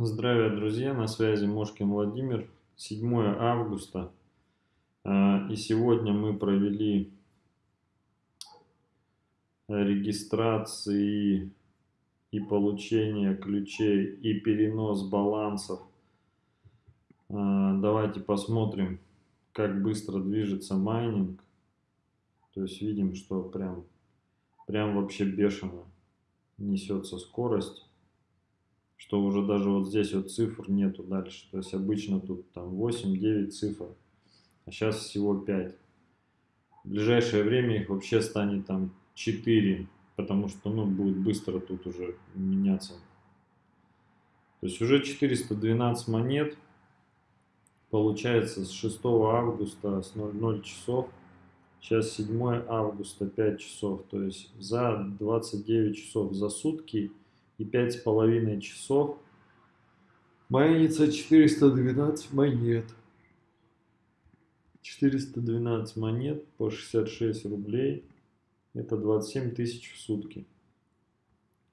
Здравия, друзья! На связи Мошкин Владимир. 7 августа. А, и сегодня мы провели регистрации и получение ключей и перенос балансов. А, давайте посмотрим, как быстро движется майнинг. То есть видим, что прям, прям вообще бешено несется скорость что уже даже вот здесь вот цифр нету дальше. То есть обычно тут там 8-9 цифр, а сейчас всего 5. В ближайшее время их вообще станет там 4, потому что ну, будет быстро тут уже меняться. То есть уже 412 монет получается с 6 августа с 00 часов. Сейчас 7 августа 5 часов. То есть за 29 часов за сутки и пять с половиной часов майнится 412 монет. 412 монет по 66 рублей. Это 27 тысяч в сутки.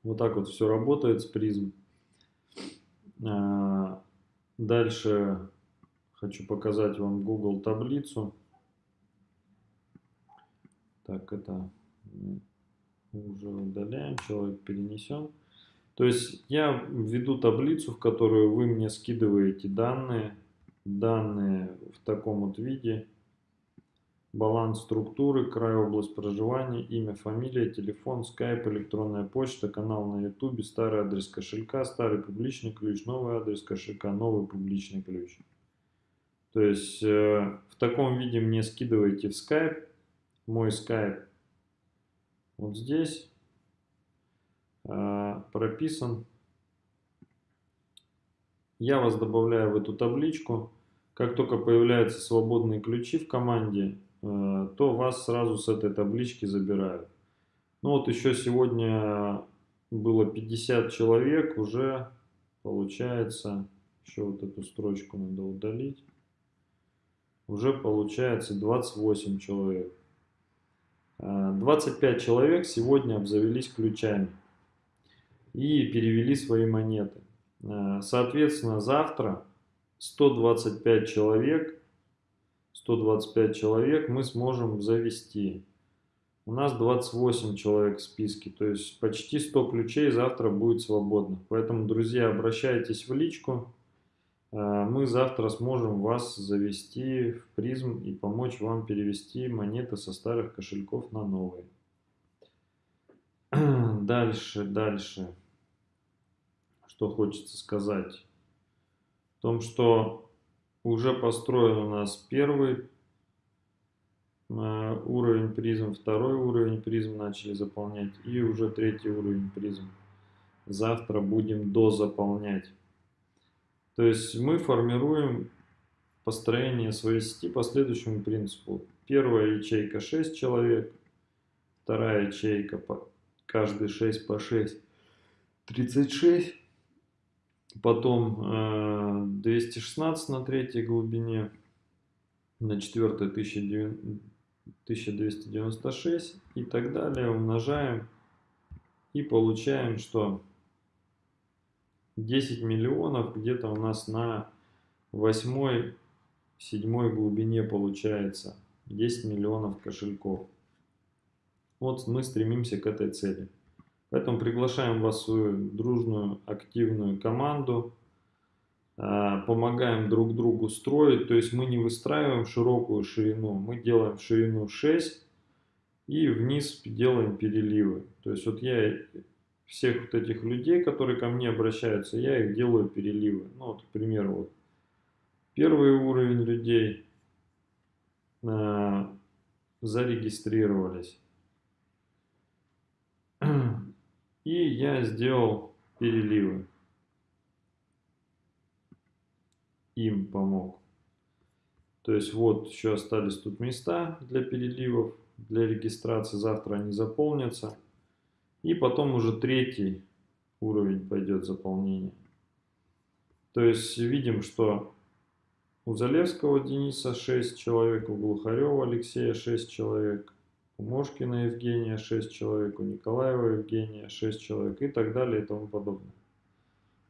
Вот так вот все работает с призм. А, дальше хочу показать вам Google таблицу. Так, это уже удаляем, человек перенесен. То есть я введу таблицу, в которую вы мне скидываете данные, данные в таком вот виде, баланс структуры, край, область проживания, имя, фамилия, телефон, скайп, электронная почта, канал на ютубе, старый адрес кошелька, старый публичный ключ, новый адрес кошелька, новый публичный ключ. То есть э, в таком виде мне скидываете в скайп, мой скайп вот здесь. Прописан. Я вас добавляю в эту табличку. Как только появляются свободные ключи в команде, э, то вас сразу с этой таблички забирают. Ну вот еще сегодня было 50 человек, уже получается, еще вот эту строчку надо удалить, уже получается 28 человек. 25 э, человек сегодня обзавелись ключами и перевели свои монеты. Э, соответственно, завтра 125 человек, 125 человек мы сможем завести. У нас 28 человек в списке, то есть почти 100 ключей завтра будет свободно. Поэтому, друзья, обращайтесь в личку. Э, мы завтра сможем вас завести в призм и помочь вам перевести монеты со старых кошельков на новые. Дальше, дальше что хочется сказать. В том, что уже построен у нас первый э, уровень призм, второй уровень призм начали заполнять и уже третий уровень призм. Завтра будем дозаполнять. То есть мы формируем построение своей сети по следующему принципу. Первая ячейка 6 человек, вторая ячейка каждый 6 по 6, 36 Потом 216 э, на третьей глубине, на четвертой 1296 и так далее. Умножаем и получаем, что 10 миллионов где-то у нас на восьмой, седьмой глубине получается 10 миллионов кошельков. Вот мы стремимся к этой цели. Поэтому приглашаем вас в свою дружную, активную команду. А, помогаем друг другу строить. То есть мы не выстраиваем широкую ширину, мы делаем ширину 6 и вниз делаем переливы. То есть вот я всех вот этих людей, которые ко мне обращаются, я их делаю переливы. Ну вот, к примеру, вот первый уровень людей э, зарегистрировались. И я сделал переливы. Им помог. То есть вот еще остались тут места для переливов, для регистрации. Завтра они заполнятся. И потом уже третий уровень пойдет заполнение. То есть видим, что у Залевского Дениса 6 человек, у Глухарева Алексея 6 человек, у Мошкина Евгения 6 человек, у Николаева Евгения 6 человек и так далее и тому подобное.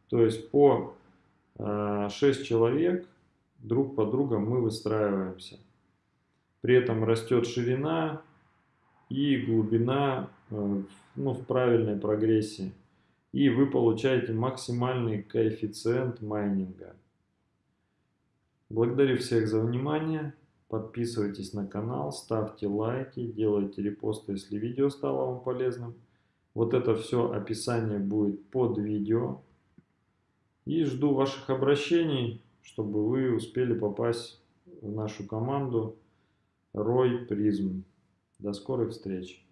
То есть по 6 человек, друг по другу мы выстраиваемся. При этом растет ширина и глубина ну, в правильной прогрессии. И вы получаете максимальный коэффициент майнинга. Благодарю всех за внимание. Подписывайтесь на канал, ставьте лайки, делайте репосты, если видео стало вам полезным. Вот это все описание будет под видео. И жду ваших обращений, чтобы вы успели попасть в нашу команду Рой Призм. До скорых встреч!